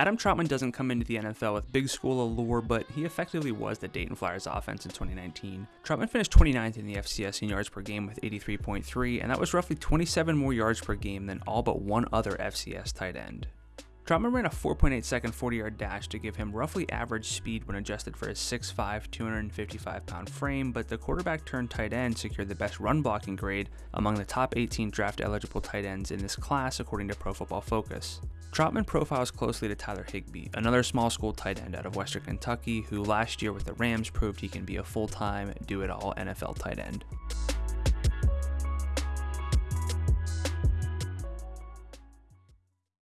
Adam Trautman doesn't come into the NFL with big school allure, but he effectively was the Dayton Flyers offense in 2019. Trautman finished 29th in the FCS in yards per game with 83.3, and that was roughly 27 more yards per game than all but one other FCS tight end. Trautman ran a 4.8 second 40 yard dash to give him roughly average speed when adjusted for his 6'5, 255 pound frame, but the quarterback turned tight end secured the best run blocking grade among the top 18 draft eligible tight ends in this class, according to Pro Football Focus. Trautman profiles closely to Tyler Higbee, another small school tight end out of Western Kentucky, who last year with the Rams proved he can be a full time, do it all NFL tight end.